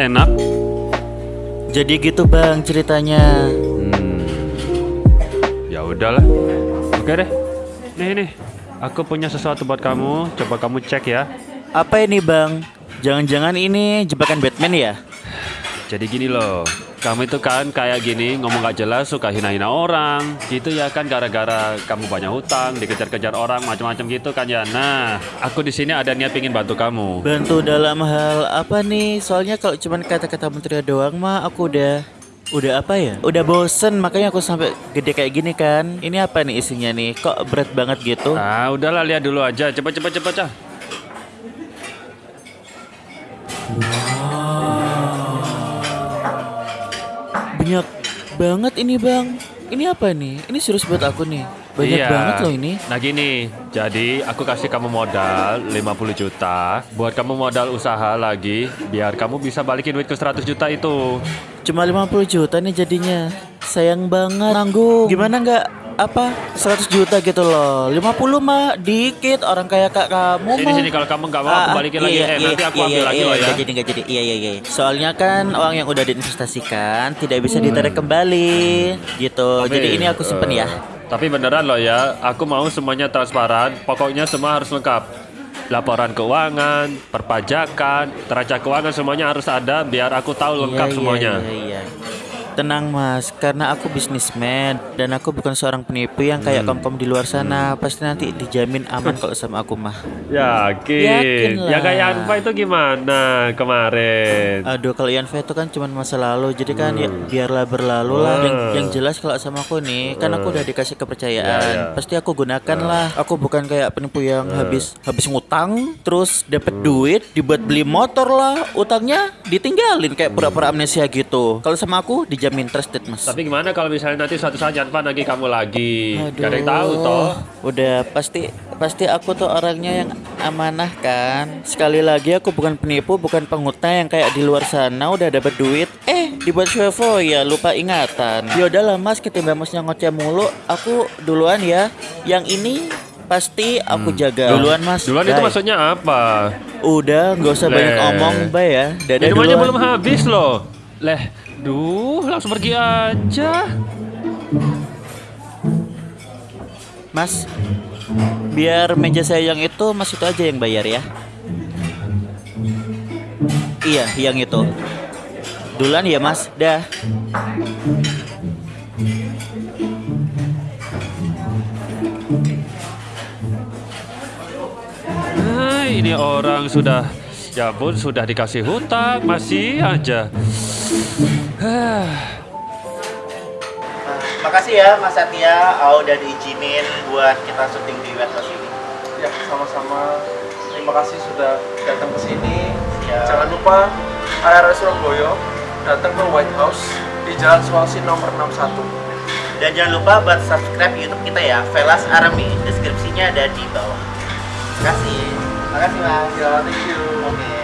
Enak? Jadi gitu bang ceritanya. Hmm. Ya udahlah. Oke deh. Nih nih. Aku punya sesuatu buat kamu. Coba kamu cek ya. Apa ini bang? Jangan-jangan ini jebakan Batman ya? Jadi gini loh. Kamu itu kan kayak gini ngomong gak jelas suka hina-hina orang Gitu ya kan gara-gara kamu banyak hutang Dikejar-kejar orang macam-macam gitu kan ya Nah aku di sini ada niat pingin bantu kamu Bantu dalam hal apa nih? Soalnya kalau cuma kata-kata menteri doang mah aku udah Udah apa ya? Udah bosen makanya aku sampai gede kayak gini kan Ini apa nih isinya nih? Kok berat banget gitu? Ah udahlah lihat dulu aja Cepet cepet cepet cepet Banyak banget ini bang. Ini apa nih? Ini serius buat aku nih. Banyak Iya. banget loh ini. Nah gini, jadi aku kasih kamu modal 50 juta. Buat kamu modal usaha lagi Biar kamu bisa balikin duit ke 100 juta itu. Cuma 50 juta nih jadinya. Sayang banget. Nanggung. Gimana nggak apa 100 juta gitu loh. 50 mah dikit orang kayak kak kamu Sini mah. sini kalau kamu nggak mau aku Ah, balikin lagi. iya, Eh iya, nanti aku iya, ambil iya, lagi iya, loh ya jadi jadi. Iya iya iya. Soalnya kan uang yang udah diinvestasikan tidak bisa ditarik kembali. Gitu. Tapi, jadi ini aku simpen ya. eh, Tapi beneran loh ya Aku mau semuanya transparan. Pokoknya semua harus lengkap. Laporan keuangan, perpajakan, neraca keuangan semuanya harus ada biar aku tahu lengkap Iya, iya, semuanya. iya, iya. Tenang mas, karena aku bisnismen dan aku bukan seorang penipu yang kayak Hmm. kom-kom di luar sana. Pasti nanti dijamin aman kalau sama aku mah. Yakin. Yakin Ya kayak Anfa itu gimana kemarin? Aduh kalau Yanfa itu kan cuma masa lalu Jadi kan ya biarlah berlalu lah yang, Hmm. yang jelas kalau sama aku nih Kan aku udah dikasih kepercayaan Ya, ya. Pasti aku gunakan lah Aku bukan kayak penipu yang Hmm. habis habis ngutang Terus dapet duit dibuat beli motor lah Utangnya ditinggalin kayak pura-pura amnesia gitu Kalau sama aku dijamin trusted mas Tapi gimana kalau misalnya nanti suatu saat Anfa nagih kamu lagi? Gak ada yang tahu toh. Udah pasti pasti aku tuh orangnya yang amanah kan. Sekali lagi aku bukan penipu, bukan pengutang yang kayak di luar sana udah dapat duit, eh dibuat shovo ya lupa ingatan. Ya udahlah Mas, ketimbang Masnya ngoceh mulu, aku duluan ya. Yang ini pasti aku jaga. Duluan Mas. Hmm. Duluan itu Bye. maksudnya apa? Udah, nggak usah banyak Leh. ngomong, Bay ya. Dadah Minumannya duluan. belum habis loh. Leh, duh, langsung pergi aja. Mas, biar meja saya yang itu Mas itu aja yang bayar ya. Iya, yang itu. Duluan ya Mas, dah. Nah, ini orang sudah ya pun sudah dikasih hutang masih aja. Makasih ya Mas Satya, oh, udah diizinin buat kita syuting di website ini. Ya, sama-sama. Terima kasih sudah datang ke sini. Ya. Jangan lupa area Surabaya datang ke White House di Jalan Sulawesi nomor 61. Dan jangan lupa buat subscribe YouTube kita ya, Velas Army. Deskripsinya ada di bawah. Makasih. Makasih Mas. Ya, thank you. Oke.